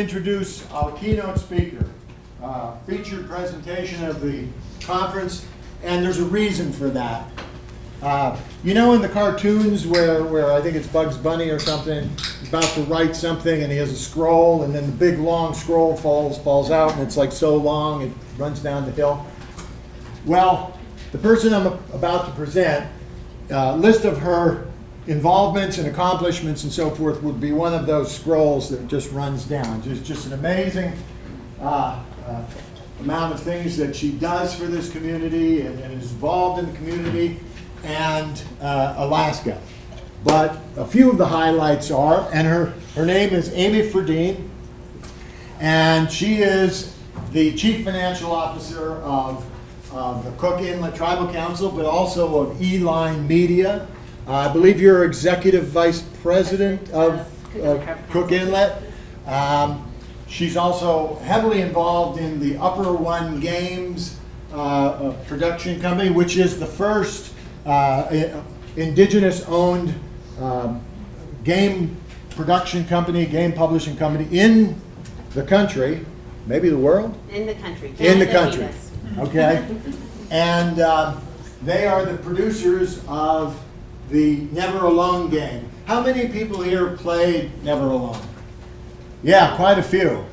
introduce our keynote speaker, uh, featured presentation of the conference, and there's a reason for that. Uh, you know in the cartoons where, where I think it's Bugs Bunny or something, about to write something and he has a scroll and then the big long scroll falls, falls out and it's like so long it runs down the hill. Well, the person I'm about to present, uh, list of her involvements and accomplishments and so forth would be one of those scrolls that just runs down. Just, just an amazing uh, uh, amount of things that she does for this community and, and is involved in the community and uh, Alaska. But a few of the highlights are, and her, her name is Amy Fredeen, and she is the Chief Financial Officer of, of the Cook Inlet Tribal Council, but also of E-Line Media. Uh, I believe you're Executive Vice President of uh, Cook Inlet. Um, she's also heavily involved in the Upper One Games uh, production company, which is the first uh, indigenous owned um, game production company, game publishing company in the country, maybe the world? In the country. in the country. Okay. and uh, they are the producers of the Never Alone game. How many people here played Never Alone? Yeah, quite a few.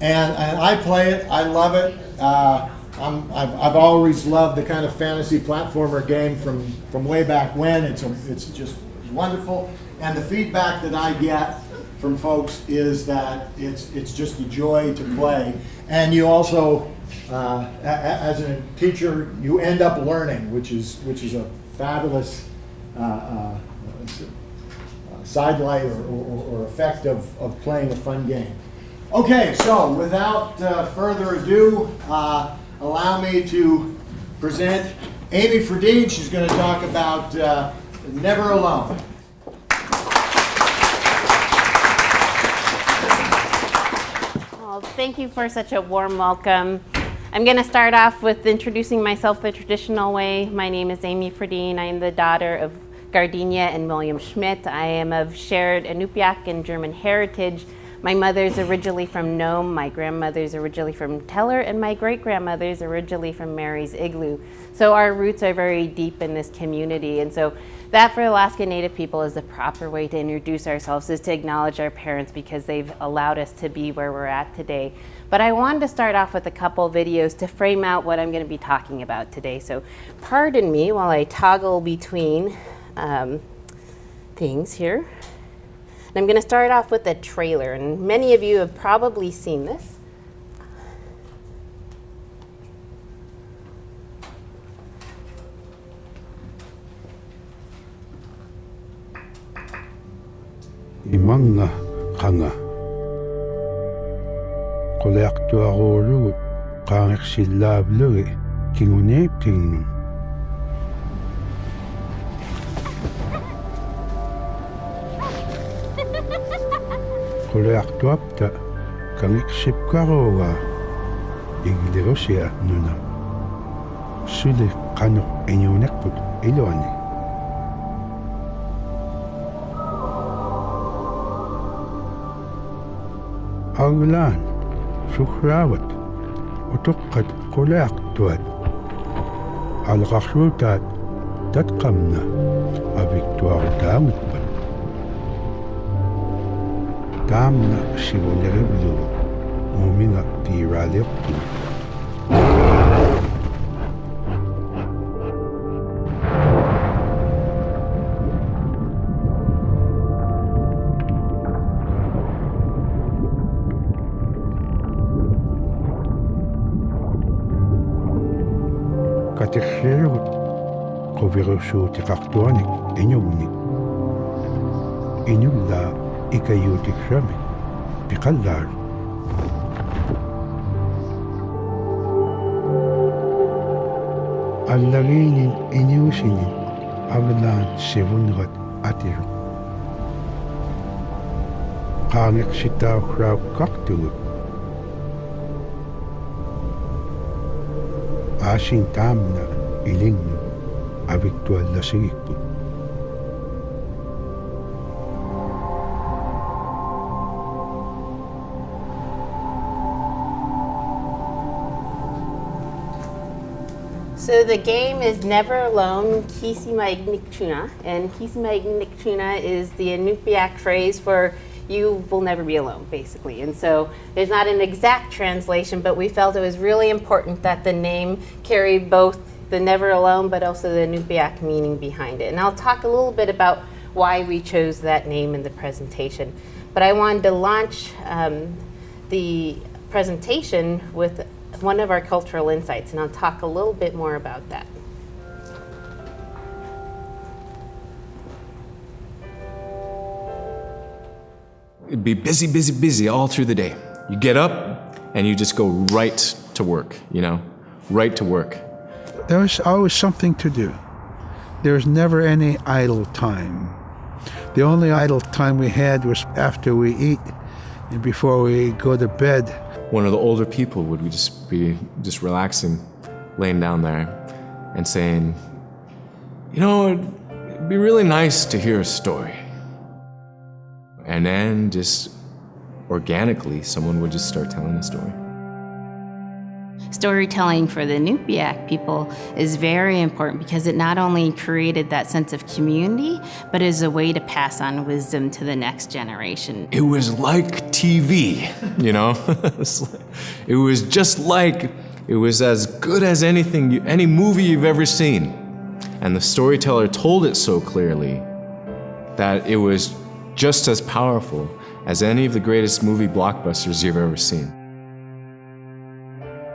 And, and I play it. I love it. Uh, I'm, I've, I've always loved the kind of fantasy platformer game from, from way back when. It's, a, it's just wonderful. And the feedback that I get from folks is that it's, it's just a joy to play. And you also, uh, as a teacher, you end up learning, which is, which is a fabulous uh, uh, sidelight or, or, or, effect of, of playing a fun game. Okay, so without uh, further ado, uh, allow me to present Amy Fredeen. She's going to talk about Never Alone. Thank you for such a warm welcome. I'm going to start off with introducing myself the traditional way. My name is Amy Fredeen. I am the daughter of Gardenia and William Schmidt. I am of shared Inupiaq and German heritage my mother's originally from Nome, my grandmother's originally from Teller, and my great-grandmother's originally from Mary's Igloo. So our roots are very deep in this community. And so that for Alaska Native people is the proper way to introduce ourselves, is to acknowledge our parents because they've allowed us to be where we're at today. But I wanted to start off with a couple videos to frame out what I'm going to be talking about today. So pardon me while I toggle between um, things here. And I'm going to start off with a trailer, and many of you have probably seen this. иманга қаңа қоляқтуаруулугу qaangерсиллааблуги кигунеиптигнун فلوار توابت كانك شيب كاروا إغدروشيا نونا شولي قانو إنيونك بك إلواني أغلان شخراوت وتقد قلاق توات الغشوتات تتقمنا أبيكتوار دامت بك tam na shivo nereblu umina pira lepu Katechero, kovirushu tifaktuanik, inyumi. Inyumi da لكي تكرمك بقلال Allah'ın iniyusinin avlan sevungat atir. Kanik sita hrav kaktulu. Aşin tamna ilin abiktuallasıyık bu. So the game is Never Alone, Kisima Ingitchuna. And Kisima Ingitchuna is the Inupiaq phrase for you will never be alone, basically. And so there's not an exact translation, but we felt it was really important that the name carry both the never alone, but also the Inupiaq meaning behind it. And I'll talk a little bit about why we chose that name in the presentation. But I wanted to launch um, the presentation with one of our cultural insights, and I'll talk a little bit more about that. It'd be busy, busy, busy all through the day. You get up and you just go right to work, you know, right to work. There was always something to do. There was never any idle time. The only idle time we had was after we eat and before we go to bed. One of the older people would just be just relaxing, laying down there and saying, you know, it'd be really nice to hear a story. And then just organically, someone would just start telling a story. Storytelling for the Nupiaq people is very important because it not only created that sense of community, but is a way to pass on wisdom to the next generation. It was like TV, you know? it was just like, it was as good as anything, you, any movie you've ever seen. And the storyteller told it so clearly that it was just as powerful as any of the greatest movie blockbusters you've ever seen.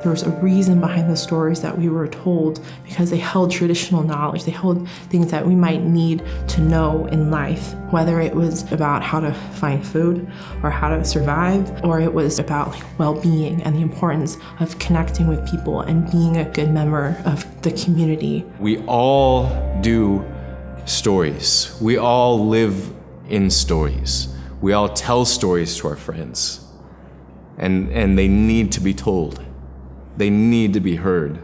There was a reason behind the stories that we were told because they held traditional knowledge. They held things that we might need to know in life, whether it was about how to find food or how to survive, or it was about like, well-being and the importance of connecting with people and being a good member of the community. We all do stories. We all live in stories. We all tell stories to our friends. And, and they need to be told. They need to be heard.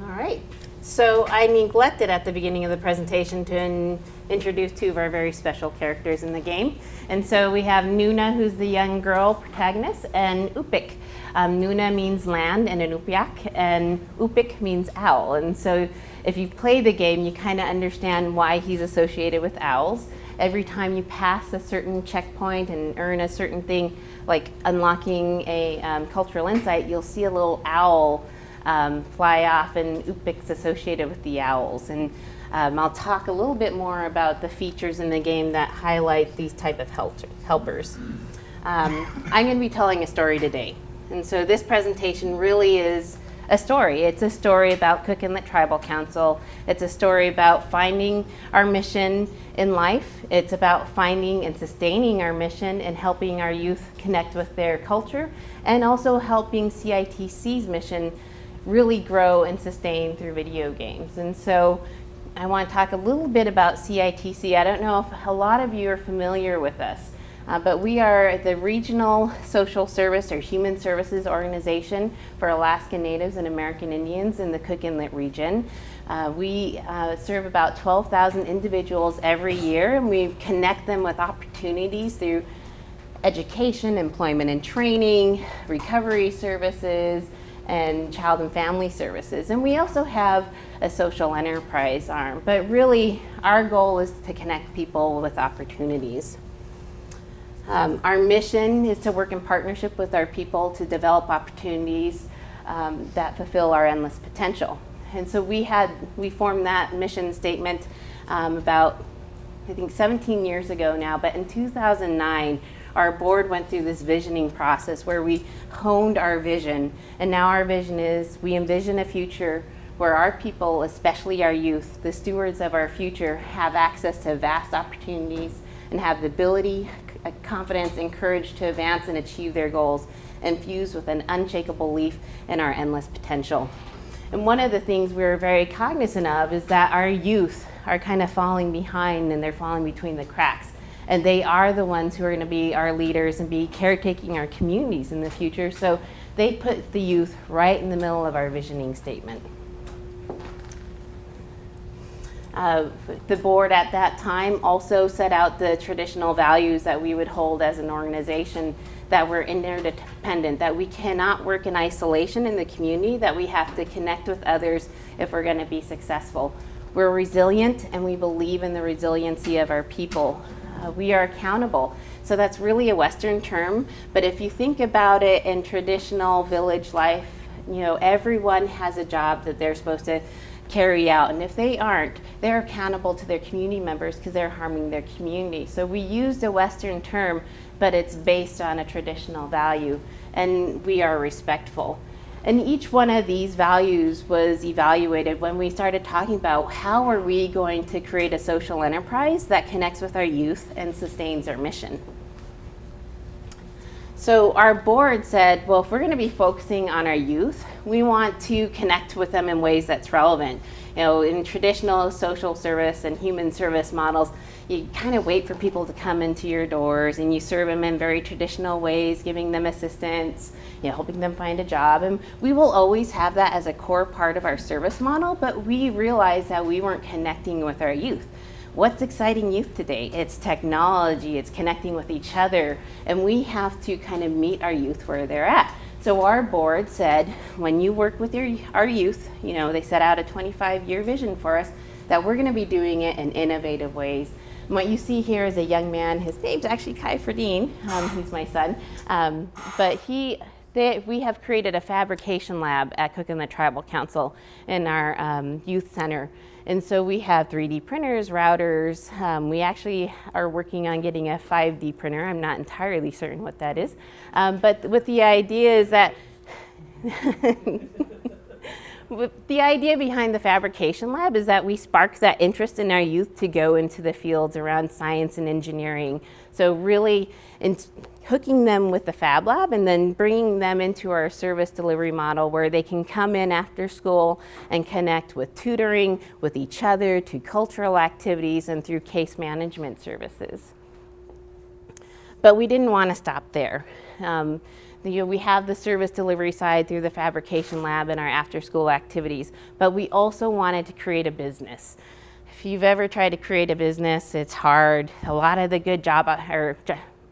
All right. So I neglected at the beginning of the presentation to in- introduce two of our very special characters in the game. And so we have Nuna, who's the young girl protagonist, and Upik. Um, Nuna means land in Inupiaq, and Upik means owl. And so if you've played the game, you kind of understand why he's associated with owls. Every time you pass a certain checkpoint and earn a certain thing, like unlocking a um, cultural insight, you'll see a little owl um, fly off, and Upik's associated with the owls. And um, I'll talk a little bit more about the features in the game that highlight these type of help- helpers. Um, I'm going to be telling a story today. And so this presentation really is a story. It's a story about Cook Inlet Tribal Council. It's a story about finding our mission in life. It's about finding and sustaining our mission and helping our youth connect with their culture and also helping CITC's mission really grow and sustain through video games. And so I want to talk a little bit about CITC. I don't know if a lot of you are familiar with us. Uh, but we are the regional social service or human services organization for Alaska Natives and American Indians in the Cook Inlet region. Uh, we uh, serve about 12,000 individuals every year, and we connect them with opportunities through education, employment and training, recovery services, and child and family services. And we also have a social enterprise arm. But really, our goal is to connect people with opportunities. Um, our mission is to work in partnership with our people to develop opportunities um, that fulfill our endless potential. And so we had we formed that mission statement um, about I think 17 years ago now. But in 2009, our board went through this visioning process where we honed our vision, and now our vision is we envision a future where our people, especially our youth, the stewards of our future, have access to vast opportunities and have the ability uh, confidence and courage to advance and achieve their goals, infused with an unshakable belief in our endless potential. And one of the things we're very cognizant of is that our youth are kind of falling behind and they're falling between the cracks. And they are the ones who are going to be our leaders and be caretaking our communities in the future. So they put the youth right in the middle of our visioning statement. The board at that time also set out the traditional values that we would hold as an organization that we're interdependent, that we cannot work in isolation in the community, that we have to connect with others if we're going to be successful. We're resilient and we believe in the resiliency of our people. Uh, we are accountable. So that's really a Western term, but if you think about it in traditional village life, you know, everyone has a job that they're supposed to carry out. And if they aren't, they're accountable to their community members because they're harming their community. So we use a Western term, but it's based on a traditional value, and we are respectful. And each one of these values was evaluated when we started talking about how are we going to create a social enterprise that connects with our youth and sustains our mission. So our board said, well, if we're going to be focusing on our youth, we want to connect with them in ways that's relevant. You know, in traditional social service and human service models, you kind of wait for people to come into your doors and you serve them in very traditional ways, giving them assistance, you know, helping them find a job. And we will always have that as a core part of our service model, but we realized that we weren't connecting with our youth. What's exciting youth today? It's technology, it's connecting with each other, and we have to kind of meet our youth where they're at. So our board said, when you work with your, our youth, you know, they set out a 25 year vision for us, that we're gonna be doing it in innovative ways. And what you see here is a young man, his name's actually Kai Fredeen, um, he's my son, um, but he, they, we have created a fabrication lab at Cook Inlet Tribal Council in our um, youth center. And so we have 3D printers, routers. Um, we actually are working on getting a 5D printer. I'm not entirely certain what that is. Um, but with the idea is that the idea behind the fabrication lab is that we spark that interest in our youth to go into the fields around science and engineering. So really in hooking them with the Fab Lab and then bringing them into our service delivery model where they can come in after school and connect with tutoring, with each other, to cultural activities, and through case management services. But we didn't want to stop there. Um, you know, we have the service delivery side through the fabrication lab and our after school activities, but we also wanted to create a business. If you've ever tried to create a business, it's hard. A lot of the good job or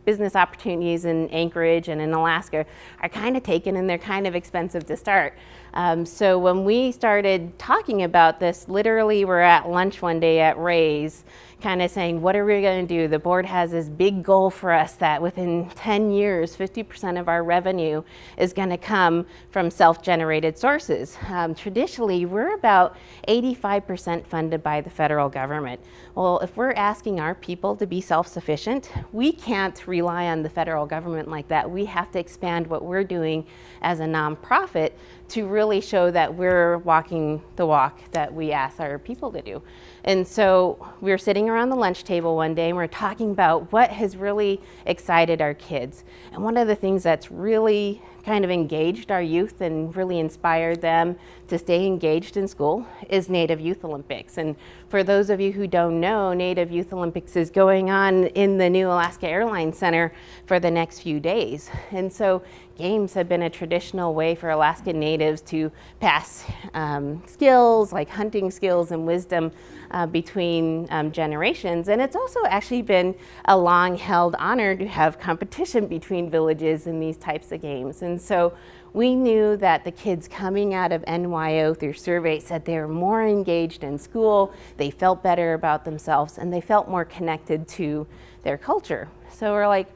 business opportunities in Anchorage and in Alaska are kind of taken and they're kind of expensive to start. Um, so when we started talking about this, literally we're at lunch one day at Ray's kind of saying, what are we going to do? The board has this big goal for us that within 10 years, 50% of our revenue is going to come from self-generated sources. Um, traditionally, we're about 85% funded by the federal government. Well, if we're asking our people to be self-sufficient, we can't rely on the federal government like that. We have to expand what we're doing as a nonprofit to really show that we're walking the walk that we ask our people to do. And so we were sitting around the lunch table one day and we are talking about what has really excited our kids. And one of the things that's really kind of engaged our youth and really inspired them to stay engaged in school is Native Youth Olympics. And for those of you who don't know, Native Youth Olympics is going on in the new Alaska Airlines Center for the next few days. And so games have been a traditional way for Alaskan natives to pass um, skills like hunting skills and wisdom uh, between um, generations. And it's also actually been a long held honor to have competition between villages in these types of games. And so we knew that the kids coming out of NYO through surveys said they were more engaged in school, they felt better about themselves, and they felt more connected to their culture. So we're like,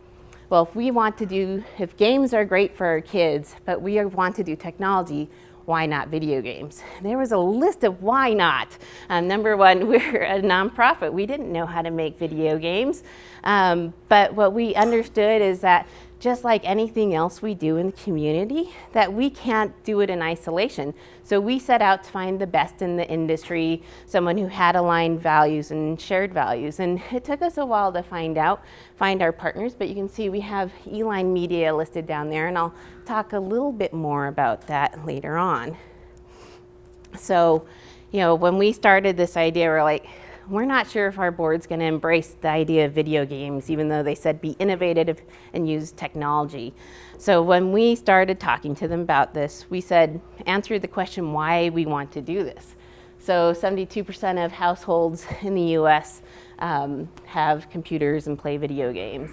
well, if we want to do, if games are great for our kids, but we want to do technology, why not video games? There was a list of why not. Um, number one, we're a nonprofit. We didn't know how to make video games. Um, but what we understood is that just like anything else we do in the community, that we can't do it in isolation. So we set out to find the best in the industry, someone who had aligned values and shared values. And it took us a while to find out, find our partners, but you can see we have E-Line Media listed down there, and I'll talk a little bit more about that later on. So, you know, when we started this idea, we're like, we're not sure if our board's going to embrace the idea of video games, even though they said be innovative and use technology. So when we started talking to them about this, we said, answer the question why we want to do this. So 72% of households in the US um, have computers and play video games.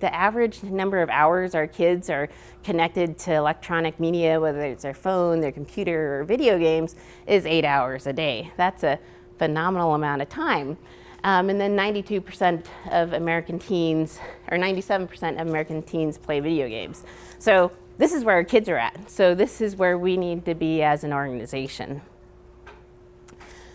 The average number of hours our kids are connected to electronic media, whether it's their phone, their computer, or video games, is eight hours a day. That's a phenomenal amount of time. Um, and then 92% of American teens, or 97% of American teens play video games. So this is where our kids are at. So this is where we need to be as an organization.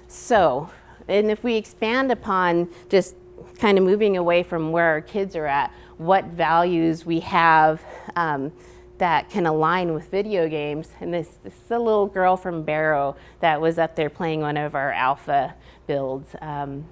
So, and if we expand upon just kind of moving away from where our kids are at, what values we have um, that can align with video games. And this, this is a little girl from Barrow that was up there playing one of our alpha builds. Um,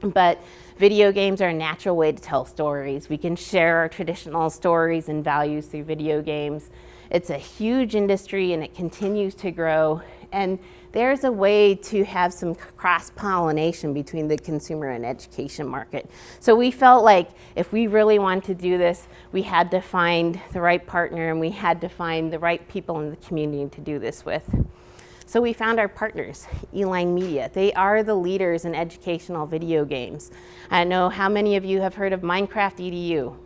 but video games are a natural way to tell stories. We can share our traditional stories and values through video games. It's a huge industry and it continues to grow. And there's a way to have some cross-pollination between the consumer and education market. So we felt like if we really wanted to do this, we had to find the right partner and we had to find the right people in the community to do this with. So we found our partners, E-Line Media. They are the leaders in educational video games. I know how many of you have heard of Minecraft EDU.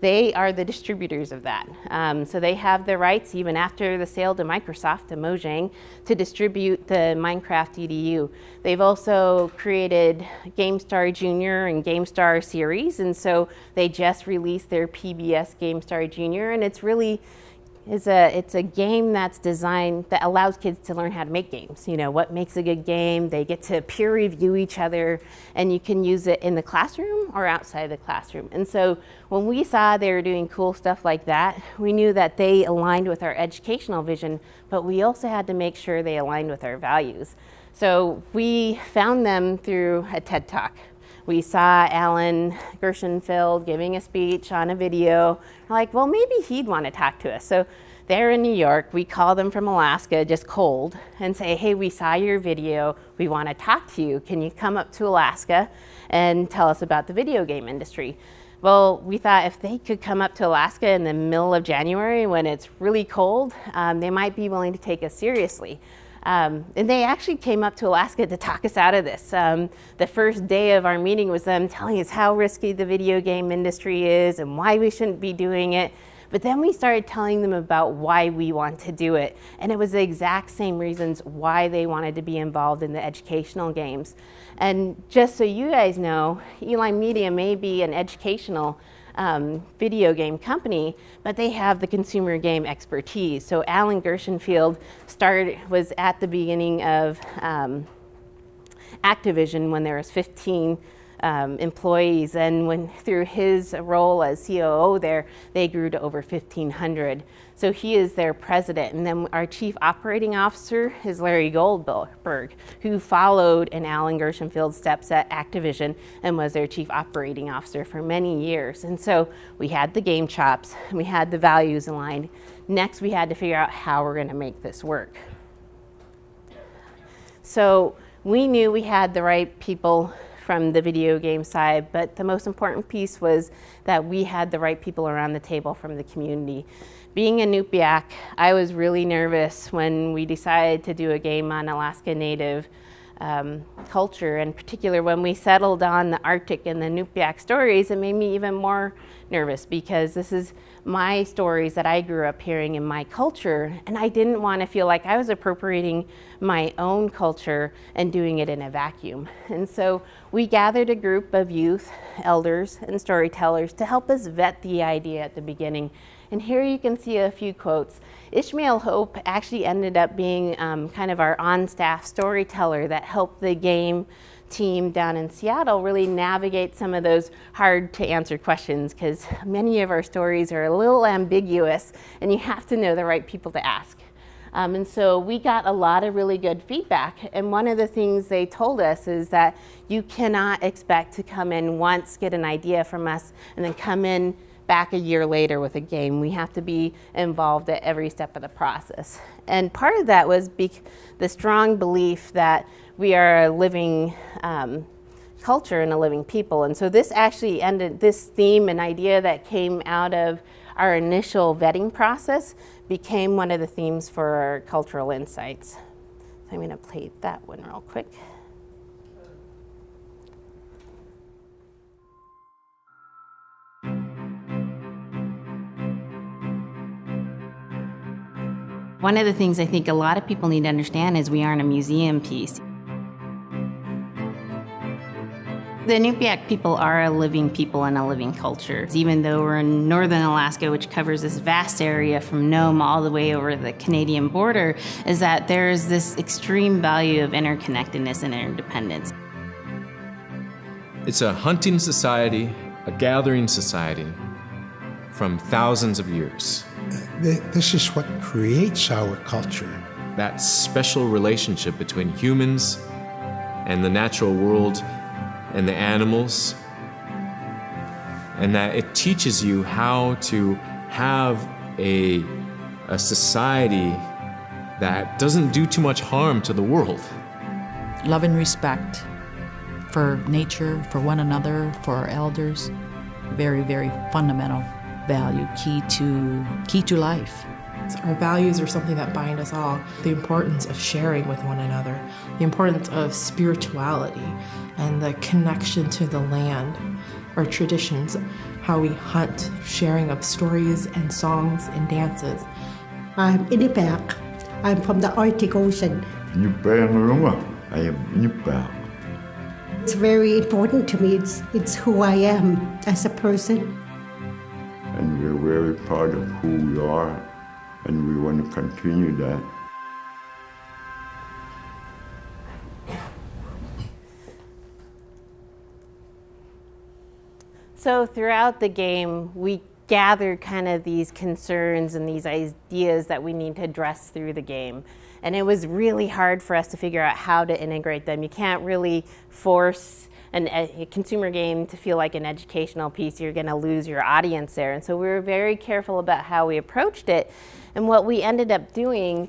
They are the distributors of that. Um, so they have the rights, even after the sale to Microsoft, to Mojang, to distribute the Minecraft EDU. They've also created GameStar Junior and GameStar series, and so they just released their PBS GameStar Junior, and it's really is a it's a game that's designed that allows kids to learn how to make games. You know, what makes a good game. They get to peer review each other and you can use it in the classroom or outside the classroom. And so when we saw they were doing cool stuff like that, we knew that they aligned with our educational vision, but we also had to make sure they aligned with our values. So we found them through a TED Talk. We saw Alan Gershenfeld giving a speech on a video. We're like, well, maybe he'd want to talk to us. So they're in New York. We call them from Alaska, just cold, and say, hey, we saw your video. We want to talk to you. Can you come up to Alaska and tell us about the video game industry? Well, we thought if they could come up to Alaska in the middle of January when it's really cold, um, they might be willing to take us seriously. Um, and they actually came up to Alaska to talk us out of this. Um, the first day of our meeting was them telling us how risky the video game industry is and why we shouldn't be doing it. But then we started telling them about why we want to do it. And it was the exact same reasons why they wanted to be involved in the educational games. And just so you guys know, E-Line Media may be an educational um, video game company, but they have the consumer game expertise. So Alan Gershenfeld started, was at the beginning of um, Activision when there was 15 um, employees, and when through his role as COO there, they grew to over 1,500. So he is their president. And then our chief operating officer is Larry Goldberg, who followed in Alan Gershenfeld's steps at Activision and was their chief operating officer for many years. And so we had the game chops, we had the values aligned. Next, we had to figure out how we're going to make this work. So we knew we had the right people from the video game side, but the most important piece was that we had the right people around the table from the community. Being a Nupiaq, I was really nervous when we decided to do a game on Alaska Native um, culture, in particular when we settled on the Arctic and the Nupiaq stories, it made me even more nervous because this is my stories that I grew up hearing in my culture, and I didn't want to feel like I was appropriating my own culture and doing it in a vacuum. And so we gathered a group of youth, elders, and storytellers to help us vet the idea at the beginning and here you can see a few quotes. Ishmael Hope actually ended up being um, kind of our on-staff storyteller that helped the game team down in Seattle really navigate some of those hard to answer questions because many of our stories are a little ambiguous and you have to know the right people to ask. Um, and so we got a lot of really good feedback. And one of the things they told us is that you cannot expect to come in once, get an idea from us, and then come in back a year later with a game. We have to be involved at every step of the process. And part of that was the strong belief that we are a living um, culture and a living people. And so this actually ended, this theme and idea that came out of our initial vetting process became one of the themes for our cultural insights. So I'm going to play that one real quick. One of the things I think a lot of people need to understand is we aren't a museum piece. The Inupiaq people are a living people and a living culture. Even though we're in northern Alaska, which covers this vast area from Nome all the way over the Canadian border, is that there's this extreme value of interconnectedness and interdependence. It's a hunting society, a gathering society from thousands of years. Th- This is what creates our culture. That special relationship between humans and the natural world and the animals. And that it teaches you how to have a, a society that doesn't do too much harm to the world. love and respect for nature, for one another, for our elders. Very, very fundamental value, key to key to life. Our values are something that bind us all. The importance of sharing with one another, the importance of spirituality, and the connection to the land, our traditions, how we hunt, sharing of stories and songs and dances. I'm Inupiaq. I'm from the Arctic Ocean. Inupiaq I am Inupiaq. It's very important to me. It's, it's who I am as a person. Very proud of who we are, and we want to continue that. So throughout the game, we gathered kind of these concerns and these ideas that we need to address through the game. And it was really hard for us to figure out how to integrate them. You can't really force a consumer game to feel like an educational piece. You're going to lose your audience there. And so we were very careful about how we approached it. And what we ended up doing,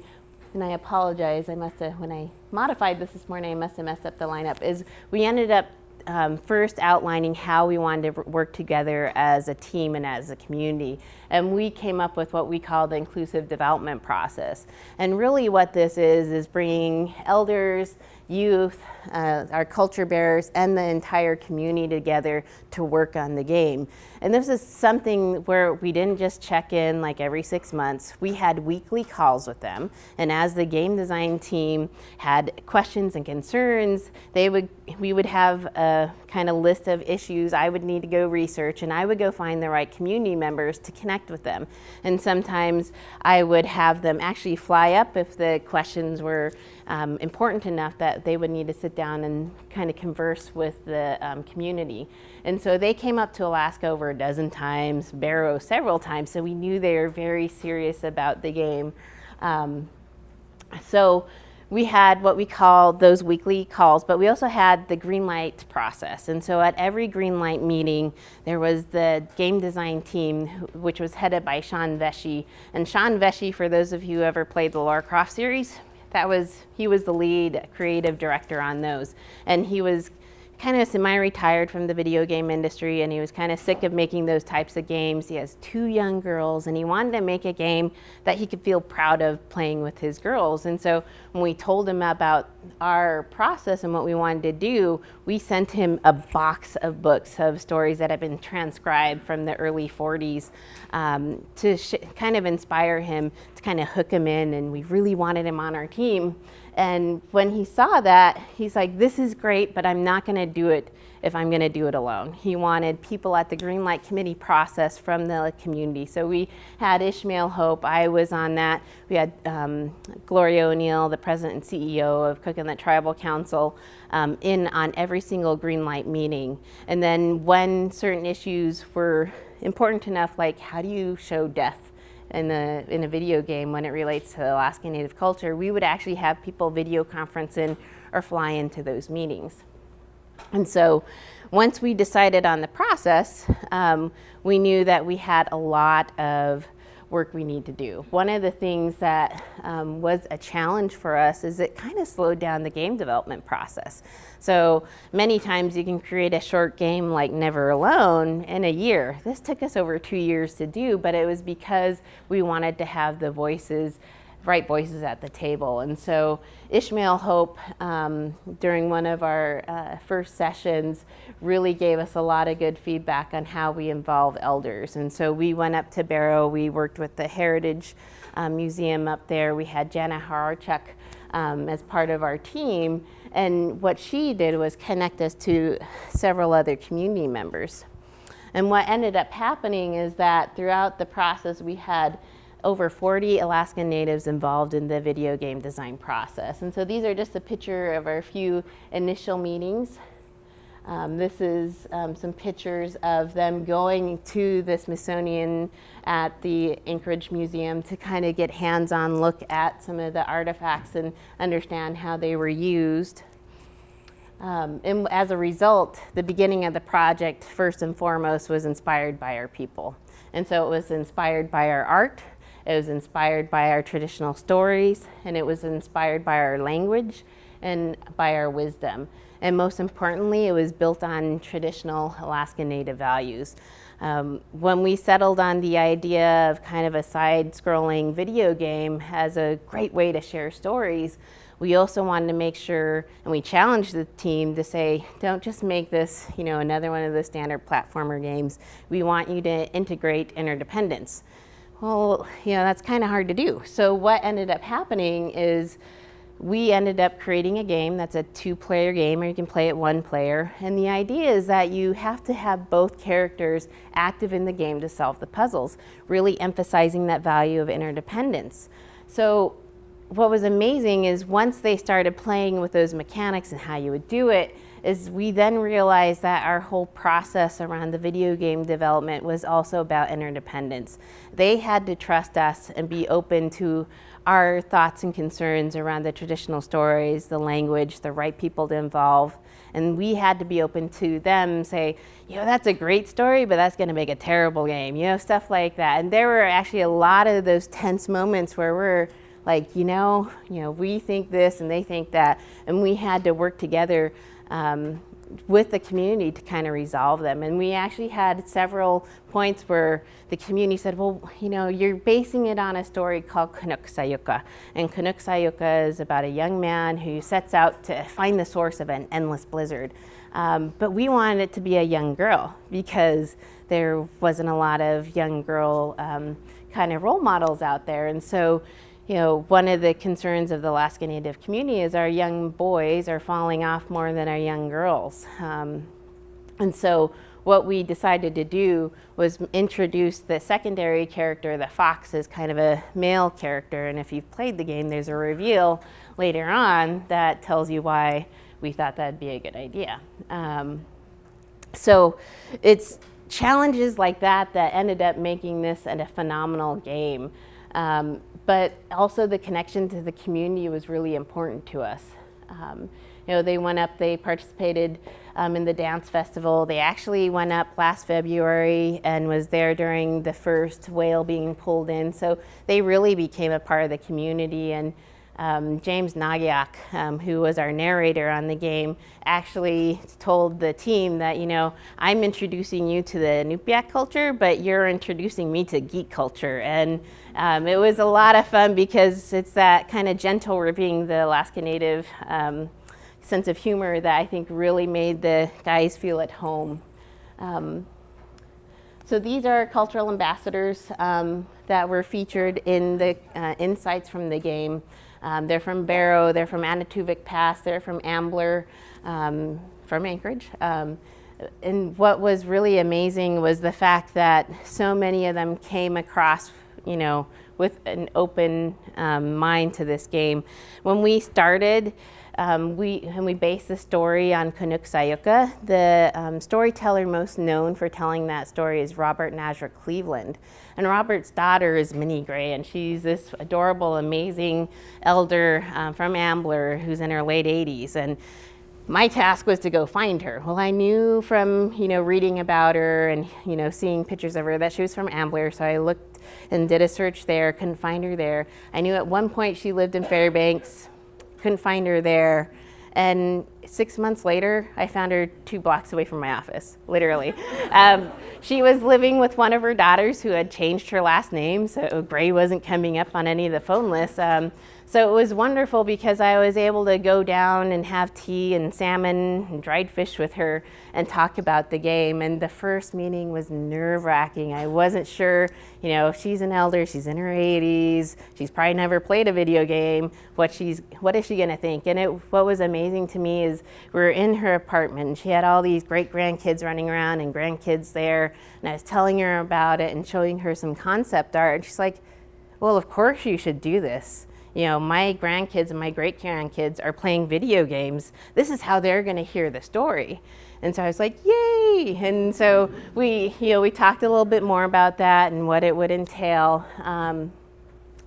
and I apologize, I must have, when I modified this this morning, I must have messed up the lineup, is we ended up um, first outlining how we wanted to work together as a team and as a community. And we came up with what we call the inclusive development process. And really what this is, is bringing elders, youth, uh, our culture bearers, and the entire community together to work on the game. And this is something where we didn't just check in like every six months. We had weekly calls with them. And as the game design team had questions and concerns, they would we would have a kind of list of issues I would need to go research, and I would go find the right community members to connect with them. And sometimes I would have them actually fly up if the questions were um, important enough that they would need to sit down and kind of converse with the um, community. And so they came up to Alaska over a dozen times, Barrow several times, so we knew they were very serious about the game. Um, so we had what we call those weekly calls, but we also had the green light process. And so at every green light meeting, there was the game design team, which was headed by Sean Vesce. And Sean Vesce, for those of you who ever played the Lara Croft series, that was he was the lead creative director on those, and he was kind of semi-retired from the video game industry and he was kind of sick of making those types of games. He has two young girls and he wanted to make a game that he could feel proud of playing with his girls. And so when we told him about our process and what we wanted to do, we sent him a box of books of stories that had been transcribed from the early 40s um, to kind of inspire him, to kind of hook him in and we really wanted him on our team. And when he saw that, he's like, this is great, but I'm not going to do it if I'm going to do it alone. He wanted people at the Greenlight Committee process from the community. So we had Ishmael Hope, I was on that. We had um, Gloria O'Neill, the president and CEO of Cook Inlet Tribal Council, um, in on every single Greenlight meeting. And then when certain issues were important enough, like how do you show death in the in a video game when it relates to Alaska Native culture, we would actually have people video conference in or fly into those meetings. And so once we decided on the process, um, we knew that we had a lot of work we need to do. One of the things that um, was a challenge for us is it kind of slowed down the game development process. So many times you can create a short game like Never Alone in a year. This took us over two years to do, but it was because we wanted to have the voices right voices at the table. And so Ishmael Hope, um, during one of our uh, first sessions, really gave us a lot of good feedback on how we involve elders. And so we went up to Barrow, we worked with the Heritage um, Museum up there, we had Jana Harcharek um, as part of our team, and what she did was connect us to several other community members. And what ended up happening is that throughout the process we had over 40 Alaskan Natives involved in the video game design process. And so these are just a picture of our few initial meetings. Um, this is um, some pictures of them going to the Smithsonian at the Anchorage Museum to kind of get hands-on look at some of the artifacts and understand how they were used. Um, and as a result, the beginning of the project, first and foremost, was inspired by our people. And so it was inspired by our art, it was inspired by our traditional stories, and it was inspired by our language and by our wisdom. And most importantly, it was built on traditional Alaska Native values. Um, when we settled on the idea of kind of a side-scrolling video game as a great way to share stories, we also wanted to make sure, and we challenged the team to say, don't just make this, you know, another one of the standard platformer games. We want you to integrate interdependence. Well, you know, that's kind of hard to do. So what ended up happening is we ended up creating a game that's a two-player game, or you can play it one player. And the idea is that you have to have both characters active in the game to solve the puzzles, really emphasizing that value of interdependence. So what was amazing is once they started playing with those mechanics and how you would do it, is we then realized that our whole process around the video game development was also about interdependence. They had to trust us and be open to our thoughts and concerns around the traditional stories, the language, the right people to involve. And we had to be open to them say, you know, that's a great story, but that's gonna make a terrible game, you know, stuff like that. And there were actually a lot of those tense moments where we're like, you know, you know, we think this and they think that, and we had to work together um, with the community to kind of resolve them. And we actually had several points where the community said, well, you know, you're basing it on a story called Kunuuksaayuka. And Kunuuksaayuka is about a young man who sets out to find the source of an endless blizzard. Um, but we wanted it to be a young girl because there wasn't a lot of young girl um, kind of role models out there. And so you know, one of the concerns of the Alaska Native community is our young boys are falling off more than our young girls. Um, and so what we decided to do was introduce the secondary character, the fox, as kind of a male character. And if you've played the game, there's a reveal later on that tells you why we thought that'd be a good idea. Um, so it's challenges like that that ended up making this a phenomenal game. Um, but also the connection to the community was really important to us. Um, you know, they went up, they participated um, in the dance festival. They actually went up last February and was there during the first whale being pulled in. So they really became a part of the community and um, James Nageak, um, who was our narrator on the game, actually told the team that, you know, I'm introducing you to the Inupiaq culture, but you're introducing me to geek culture. And um, it was a lot of fun because it's that kind of gentle ripping the Alaska Native um, sense of humor that I think really made the guys feel at home. Um, so these are cultural ambassadors um, that were featured in the uh, insights from the game. Um, they're from Barrow, they're from Anaktuvuk Pass, they're from Ambler, um, from Anchorage. Um, and what was really amazing was the fact that so many of them came across, you know, with an open um, mind to this game. When we started, Um, we, and we base the story on Kunuuksaayuka. The um, storyteller most known for telling that story is Robert Nasruk Cleveland. And Robert's daughter is Minnie Gray, and she's this adorable, amazing elder um, from Ambler who's in her late 80s. And my task was to go find her. Well, I knew from, you know, reading about her and, you know, seeing pictures of her that she was from Ambler, so I looked and did a search there, couldn't find her there. I knew at one point she lived in Fairbanks, couldn't find her there. And six months later, I found her two blocks away from my office, literally. um, she was living with one of her daughters who had changed her last name, so Gray wasn't coming up on any of the phone lists. Um, so it was wonderful because I was able to go down and have tea and salmon and dried fish with her and talk about the game. And the first meeting was nerve wracking. I wasn't sure, you know, if she's an elder, she's in her 80s, she's probably never played a video game, what she's, what is she gonna think? And it, what was amazing to me is we were in her apartment and she had all these great grandkids running around and grandkids there. And I was telling her about it and showing her some concept art. And she's like, well, of course you should do this you know, my grandkids and my great grandkids are playing video games. This is how they're going to hear the story. And so I was like, yay! And so we, you know, we talked a little bit more about that and what it would entail. Um,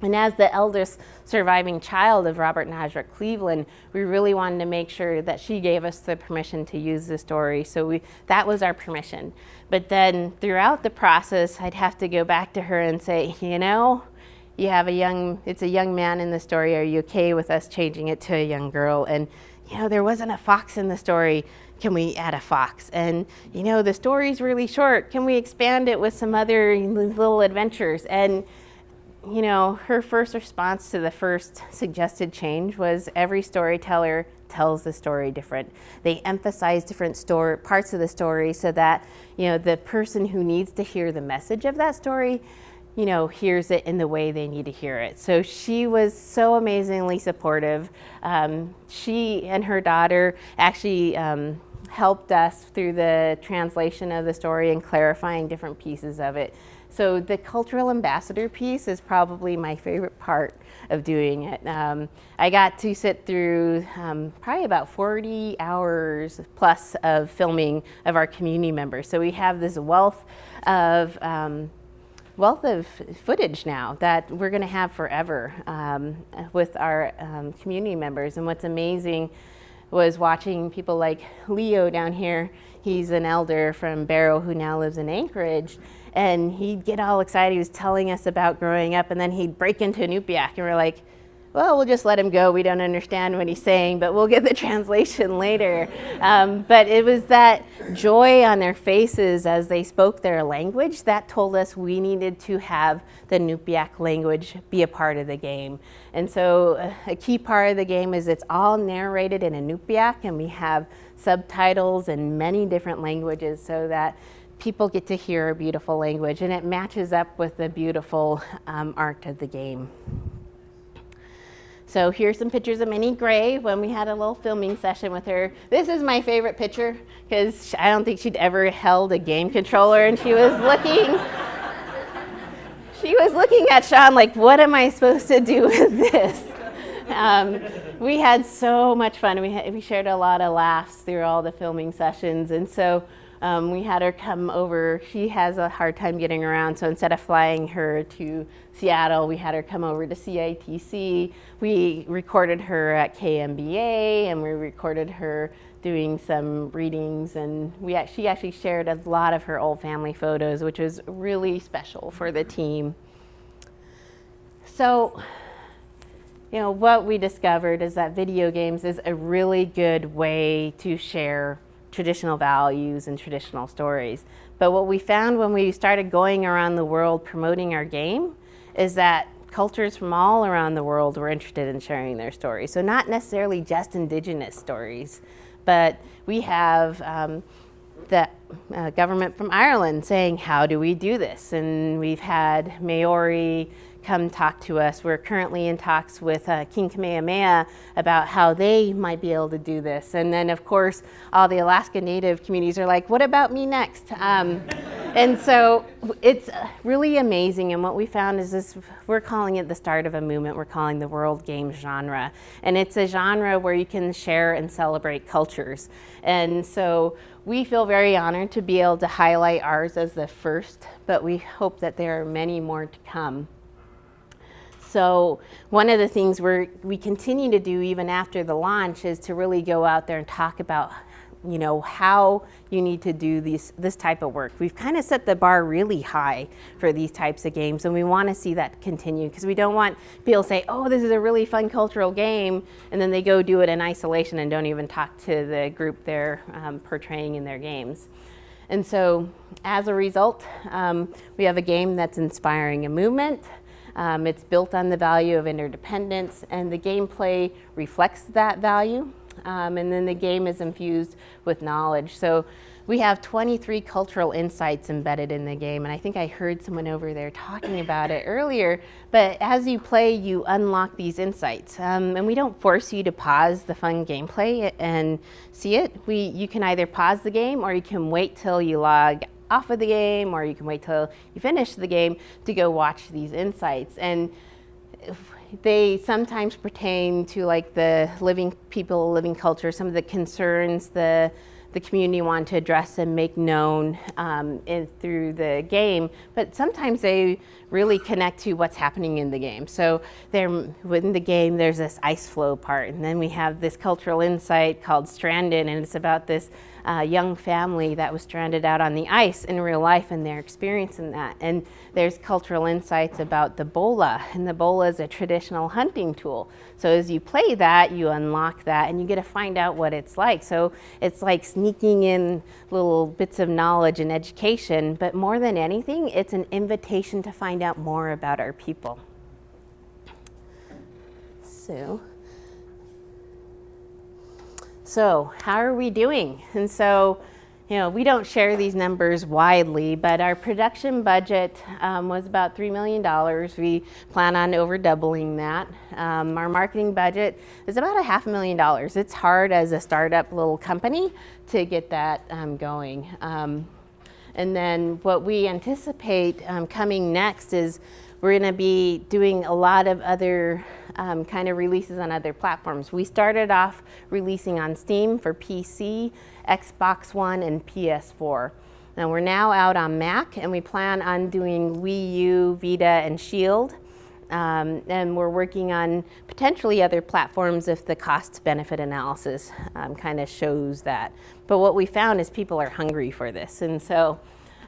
and as the eldest surviving child of Robert Nasruk Cleveland, we really wanted to make sure that she gave us the permission to use the story. So we, that was our permission. But then throughout the process, I'd have to go back to her and say, you know, you have a young, it's a young man in the story. Are you okay with us changing it to a young girl? And, you know, there wasn't a fox in the story. Can we add a fox? And, you know, the story's really short. Can we expand it with some other little adventures? And, you know, her first response to the first suggested change was every storyteller tells the story different. They emphasize different story, parts of the story so that, you know, the person who needs to hear the message of that story you know, hears it in the way they need to hear it. So she was so amazingly supportive. Um, she and her daughter actually um, helped us through the translation of the story and clarifying different pieces of it. So the cultural ambassador piece is probably my favorite part of doing it. Um, I got to sit through um, probably about 40 hours plus of filming of our community members. So we have this wealth of um, wealth of footage now that we're going to have forever um, with our um, community members. And what's amazing was watching people like Leo down here. He's an elder from Barrow who now lives in Anchorage. And he'd get all excited. He was telling us about growing up, and then he'd break into Inupiaq, and we're like, well, we'll just let him go. We don't understand what he's saying, but we'll get the translation later. Um, but it was that joy on their faces as they spoke their language that told us we needed to have the Inupiaq language be a part of the game. And so uh, a key part of the game is it's all narrated in Inupiaq, and we have subtitles in many different languages so that people get to hear a beautiful language, and it matches up with the beautiful um, art of the game. So here's some pictures of Minnie Gray when we had a little filming session with her. This is my favorite picture because I don't think she'd ever held a game controller and she was looking, she was looking at Sean like, what am I supposed to do with this? Um, we had so much fun. We, had, we shared a lot of laughs through all the filming sessions. And so um, we had her come over. She has a hard time getting around, so instead of flying her to Seattle, we had her come over to CITC. We recorded her at KNBA, and we recorded her doing some readings, and we she actually shared a lot of her old family photos, which was really special for the team. So, you know, what we discovered is that video games is a really good way to share traditional values and traditional stories. But what we found when we started going around the world promoting our game is that cultures from all around the world were interested in sharing their stories. So not necessarily just indigenous stories, but we have um, the uh, government from Ireland saying, how do we do this? And we've had Maori come talk to us. We're currently in talks with uh, King Kamehameha about how they might be able to do this. And then, of course, all the Alaska Native communities are like, what about me next? Um, and so it's really amazing. And what we found is this we're calling it the start of a movement we're calling the world game genre. And it's a genre where you can share and celebrate cultures. And so we feel very honored to be able to highlight ours as the first, but we hope that there are many more to come. So one of the things we we continue to do even after the launch is to really go out there and talk about you know, how you need to do these, this type of work. We've kind of set the bar really high for these types of games, and we want to see that continue because we don't want people to say, oh, this is a really fun cultural game, and then they go do it in isolation and don't even talk to the group they're um, portraying in their games. And so, as a result, um, we have a game that's inspiring a movement. Um, it's built on the value of interdependence, and the gameplay reflects that value. Um, and then the game is infused with knowledge. So we have 23 cultural insights embedded in the game, and I think I heard someone over there talking about it earlier. But as you play, you unlock these insights, um, and we don't force you to pause the fun gameplay and see it. We, you can either pause the game, or you can wait till you log off of the game, or you can wait till you finish the game to go watch these insights. And they sometimes pertain to like the living people, living culture, some of the concerns the the community want to address and make known um, in, through the game, but sometimes they really connect to what's happening in the game. So there, within the game, there's this ice floe part, and then we have this cultural insight called Stranded, and it's about this uh, young family that was stranded out on the ice in real life and their experience in that. And there's cultural insights about the bola, and the bola is a traditional hunting tool. So as you play that, you unlock that and you get to find out what it's like. So it's like sneaking in little bits of knowledge and education, but more than anything, it's an invitation to find out more about our people. So, so how are we doing? And so, you know, we don't share these numbers widely, but our production budget um, was about $3 million. We plan on over doubling that. Um, our marketing budget is about a half a million dollars. It's hard as a startup little company to get that um, going. Um, and then what we anticipate um, coming next is we're going to be doing a lot of other um, kind of releases on other platforms. We started off releasing on Steam for PC, Xbox One, and PS4. Now we're now out on Mac, and we plan on doing Wii U, Vita, and Shield. Um, and we're working on potentially other platforms if the cost benefit analysis um, kind of shows that. But what we found is people are hungry for this. And so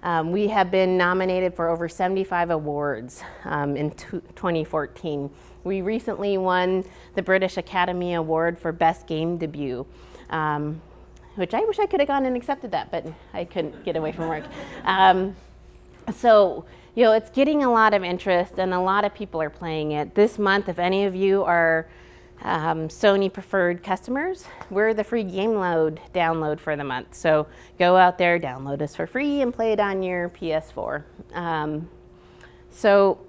um, we have been nominated for over 75 awards um, in 2014. We recently won the British Academy Award for Best Game Debut, um, which I wish I could have gone and accepted that, but I couldn't get away from work. Um, so, you know, it's getting a lot of interest and a lot of people are playing it. This month, if any of you are um, Sony preferred customers, we're the free game load download for the month. So go out there, download us for free, and play it on your PS4. Um, so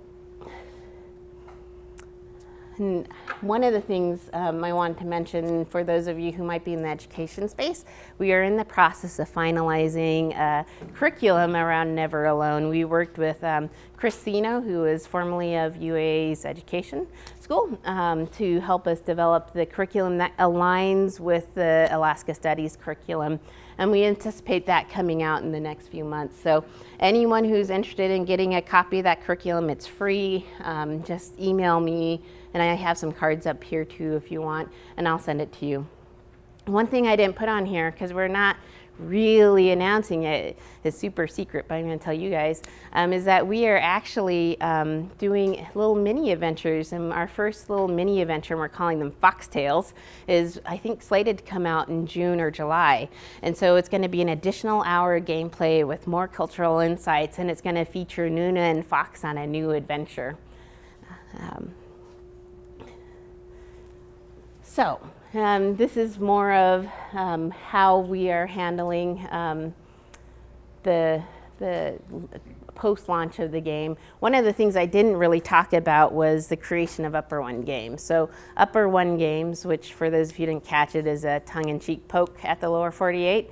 and one of the things um, I wanted to mention for those of you who might be in the education space, we are in the process of finalizing a curriculum around Never Alone. We worked with um, who is formerly of UA's education school, um, to help us develop the curriculum that aligns with the Alaska Studies curriculum. And we anticipate that coming out in the next few months. So anyone who's interested in getting a copy of that curriculum, it's free. Um, just email me and I have some cards up here too if you want, and I'll send it to you. One thing I didn't put on here, because we're not really announcing it, it's super secret, but I'm going to tell you guys, um, is that we are actually um, doing little mini adventures. And our first little mini adventure, and we're calling them Foxtales, is I think slated to come out in June or July. And so it's going to be an additional hour of gameplay with more cultural insights, and it's going to feature Nuna and Fox on a new adventure. Um, so um, this is more of um, how we are handling um, the, the post-launch of the game. One of the things I didn't really talk about was the creation of Upper One Games. So Upper One Games, which for those of you who didn't catch it, is a tongue-in-cheek poke at the lower 48.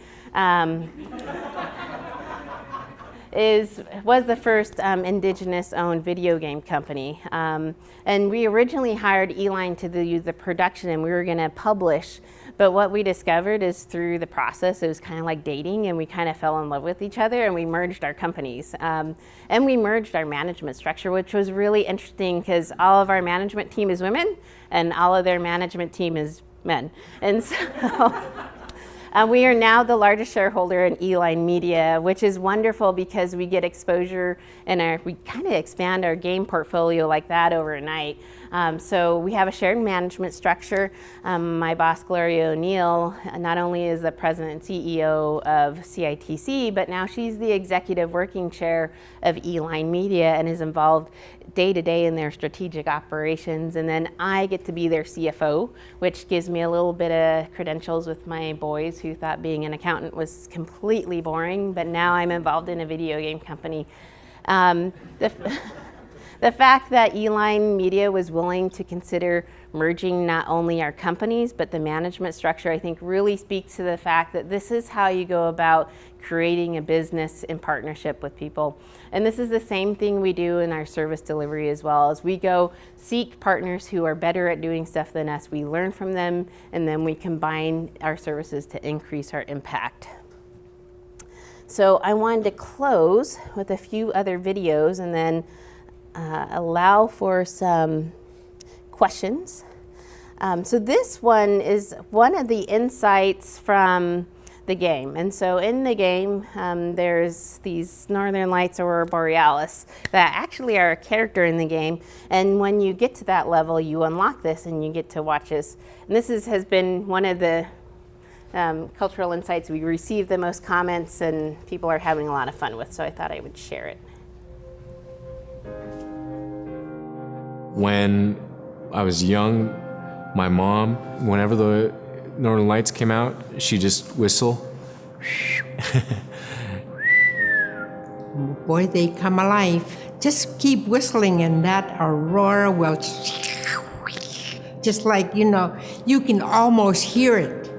Is was the first um, indigenous-owned video game company, um, and we originally hired E-Line to do the production, and we were going to publish. But what we discovered is through the process, it was kind of like dating, and we kind of fell in love with each other, and we merged our companies, um, and we merged our management structure, which was really interesting because all of our management team is women, and all of their management team is men, and so. Uh, we are now the largest shareholder in E-Line Media, which is wonderful because we get exposure and we kind of expand our game portfolio like that overnight. Um, so we have a shared management structure. Um, my boss, Gloria O'Neill, not only is the president and CEO of CITC, but now she's the executive working chair of E-Line Media and is involved day to day in their strategic operations. And then I get to be their CFO, which gives me a little bit of credentials with my boys who thought being an accountant was completely boring, but now I'm involved in a video game company. Um, the, fact that E-Line Media was willing to consider merging not only our companies, but the management structure, I think really speaks to the fact that this is how you go about creating a business in partnership with people. And this is the same thing we do in our service delivery as well, as we go seek partners who are better at doing stuff than us. We learn from them, and then we combine our services to increase our impact. So I wanted to close with a few other videos and then uh, allow for some questions. Um, so this one is one of the insights from the game. And so in the game, um, there's these Northern Lights or Borealis that actually are a character in the game. And when you get to that level, you unlock this and you get to watch this. And this is, has been one of the um, cultural insights we receive the most comments and people are having a lot of fun with. So I thought I would share it. When I was young, my mom, whenever the Northern Lights came out, she just whistle. Boy, they come alive. Just keep whistling, and that aurora will. Just like, you know, you can almost hear it.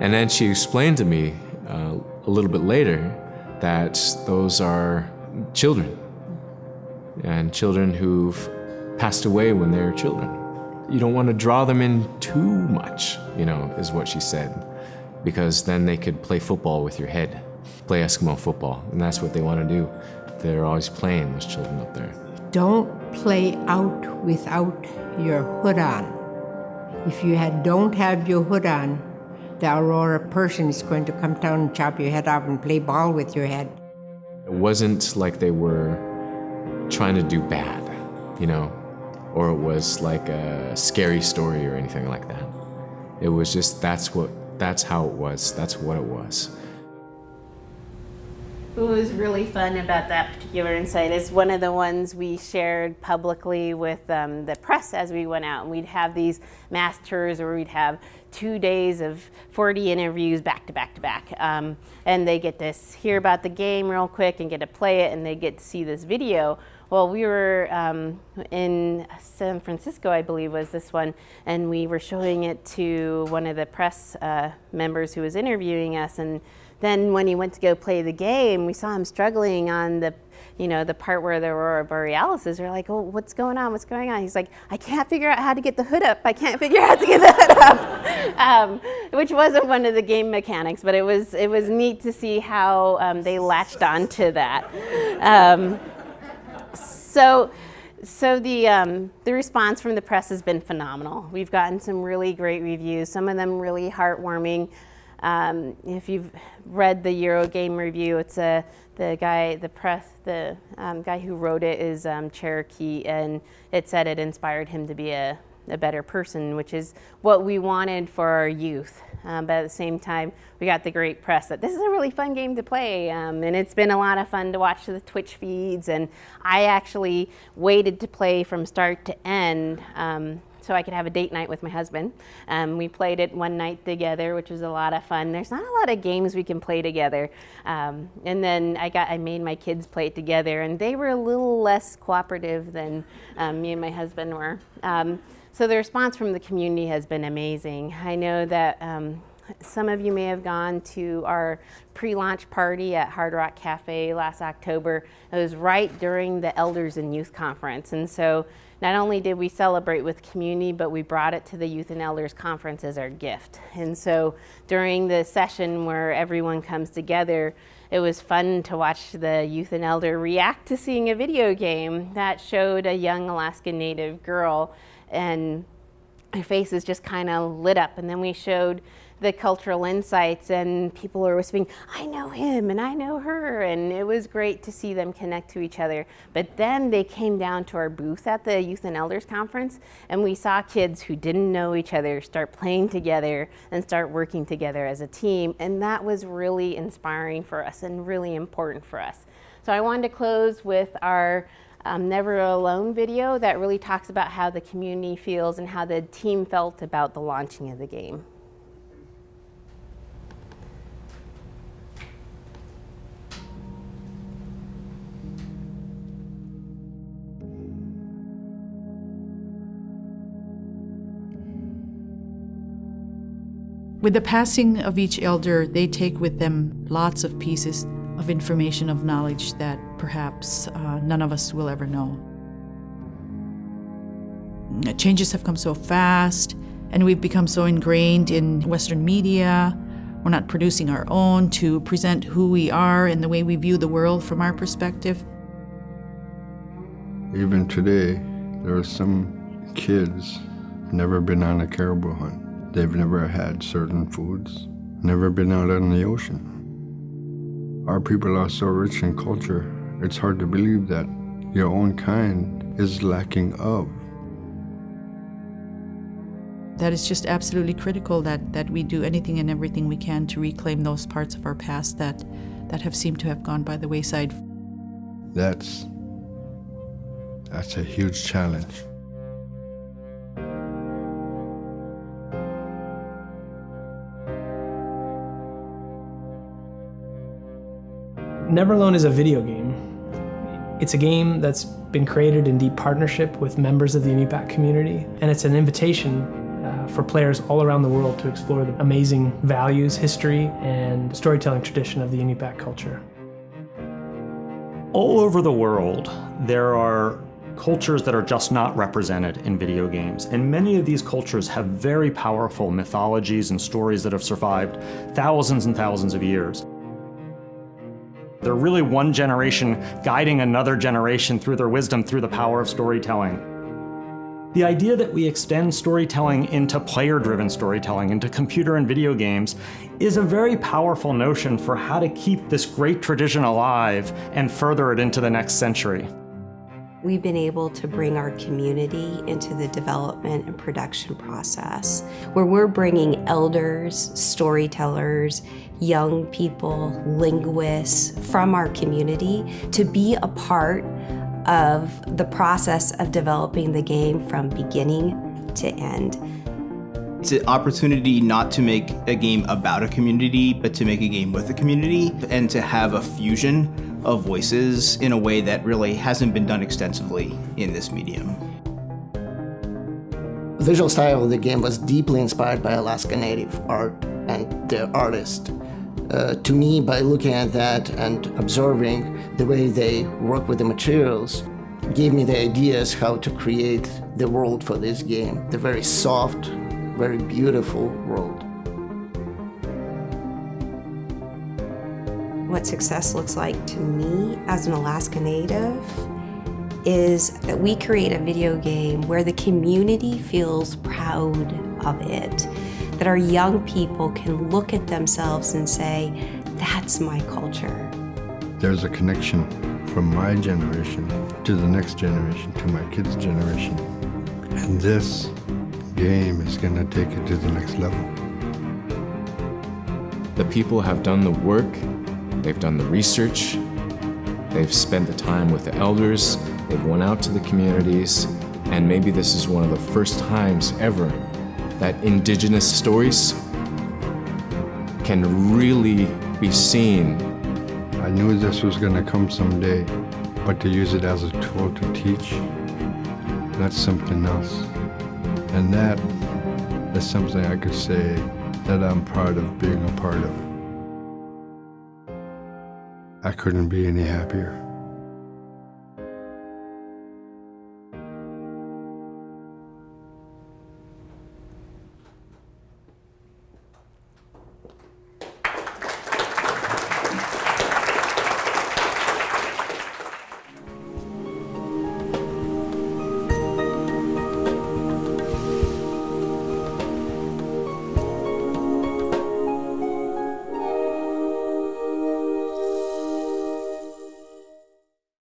And then she explained to me uh, a little bit later that those are children and children who've passed away when they were children. You don't want to draw them in too much, you know, is what she said, because then they could play football with your head, play Eskimo football, and that's what they want to do. They're always playing, those children up there. Don't play out without your hood on. If you had, don't have your hood on, the Aurora person is going to come down and chop your head off and play ball with your head. It wasn't like they were trying to do bad, you know, or it was like a scary story or anything like that. It was just that's what that's how it was. That's what it was. What was really fun about that particular insight is one of the ones we shared publicly with um, the press as we went out. And we'd have these mass tours where we'd have two days of 40 interviews back to back to back. Um, and they get to hear about the game real quick and get to play it and they get to see this video. Well, we were um, in San Francisco, I believe was this one, and we were showing it to one of the press uh, members who was interviewing us. And then when he went to go play the game, we saw him struggling on the you know, the part where there were borealis is, we're like, oh, what's going on? What's going on? He's like, I can't figure out how to get the hood up. I can't figure out how to get the hood up, um, which wasn't one of the game mechanics, but it was, it was neat to see how um, they latched onto that. Um, so, so the, um, the response from the press has been phenomenal. We've gotten some really great reviews, some of them really heartwarming. Um, if you've read the Eurogamer review, it's a, the guy, the press, the um, guy who wrote it is um, Cherokee, and it said it inspired him to be a, a better person, which is what we wanted for our youth. Um, but at the same time, we got the great press that this is a really fun game to play, um, and it's been a lot of fun to watch the Twitch feeds. And I actually waited to play from start to end um, so I could have a date night with my husband. Um, we played it one night together, which was a lot of fun. There's not a lot of games we can play together. Um, and then I got I made my kids play it together, and they were a little less cooperative than um, me and my husband were. So the response from the community has been amazing. I know that um, Some of you may have gone to our pre-launch party at Hard Rock Cafe last October. It was right during the Elders and Youth Conference. And so not only did we celebrate with community, but we brought it to the Youth and Elders Conference as our gift. And so during the session where everyone comes together, it was fun to watch the youth and elder react to seeing a video game that showed a young Alaskan Native girl and her faces just kind of lit up. And then we showed the cultural insights and people were whispering, I know him and I know her. And it was great to see them connect to each other. But then they came down to our booth at the Youth and Elders Conference and we saw kids who didn't know each other start playing together and start working together as a team. And that was really inspiring for us and really important for us. So I wanted to close with our um, Never Alone video that really talks about how the community feels and how the team felt about the launching of the game. With the passing of each elder, they take with them lots of pieces of information, of knowledge that perhaps uh, none of us will ever know. Changes have come so fast, and we've become so ingrained in Western media. We're not producing our own to present who we are and the way we view the world from our perspective. Even today, there are some kids never been on a caribou hunt. They've never had certain foods, never been out on the ocean. Our people are so rich in culture, it's hard to believe that your own kind is lacking of. That is just absolutely critical that, that we do anything and everything we can to reclaim those parts of our past that, that have seemed to have gone by the wayside. That's that's a huge challenge. Never Alone is a video game. It's a game that's been created in deep partnership with members of the Inupiaq community, and it's an invitation uh, for players all around the world to explore the amazing values, history, and storytelling tradition of the Inupiaq culture. All over the world, there are cultures that are just not represented in video games. And many of these cultures have very powerful mythologies and stories that have survived thousands and thousands of years. They're really one generation guiding another generation through their wisdom through the power of storytelling. The idea that we extend storytelling into player-driven storytelling, into computer and video games, is a very powerful notion for how to keep this great tradition alive and further it into the next century. We've been able to bring our community into the development and production process, where we're bringing elders, storytellers, young people, linguists from our community to be a part of the process of developing the game from beginning to end. It's an opportunity not to make a game about a community, but to make a game with a community and to have a fusion of voices in a way that really hasn't been done extensively in this medium. The visual style of the game was deeply inspired by Alaska Native art and the artist. Uh, to me, by looking at that and observing the way they work with the materials, gave me the ideas how to create the world for this game. The very soft, very beautiful world. What success looks like to me as an Alaska Native is that we create a video game where the community feels proud of it. That our young people can look at themselves and say, that's my culture. There's a connection from my generation to the next generation, to my kids' generation. And this game is going to take it to the next level. The people have done the work They've done the research, they've spent the time with the elders, they've went out to the communities, and maybe this is one of the first times ever that indigenous stories can really be seen. I knew this was going to come someday, but to use it as a tool to teach, that's something else. And that is something I could say that I'm proud of being a part of. I couldn't be any happier.